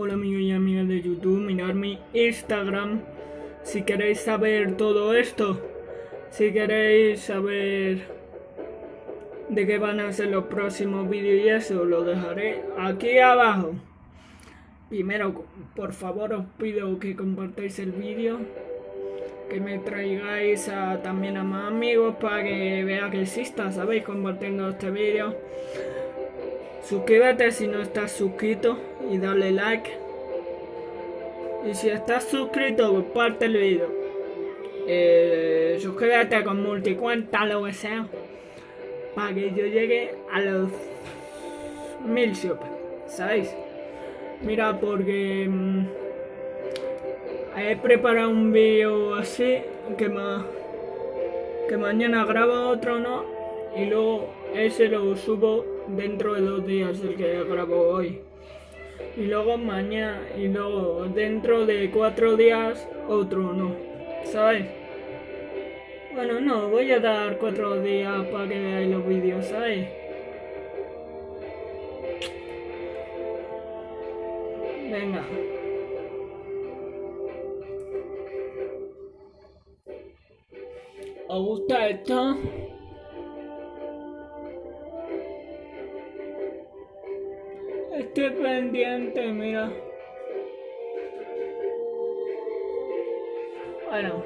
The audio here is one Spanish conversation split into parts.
Hola amigos y amigas de YouTube, mirad mi Instagram si queréis saber todo esto. Si queréis saber de qué van a ser los próximos vídeos y eso, lo dejaré aquí abajo. Primero, por favor os pido que compartáis el vídeo, que me traigáis también a más amigos para que vea que exista, ¿sabéis? Compartiendo este vídeo. Suscríbete si no estás suscrito y dale like. Y si estás suscrito, comparte el vídeo. Eh, suscríbete con multicuenta, lo que sea. Para que yo llegue a los mil super. ¿Sabéis? Mira, porque mm, he preparado un vídeo así que, que mañana grabo otro, ¿no? Y luego ese lo subo dentro de dos días el que grabo hoy. Y luego mañana, y luego dentro de cuatro días otro no. ¿Sabes? Bueno, no, voy a dar cuatro días para que veáis los vídeos, ¿sabes? Venga. ¿Os gusta esto? Estoy pendiente, mira. Bueno.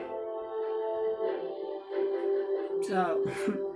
Chao.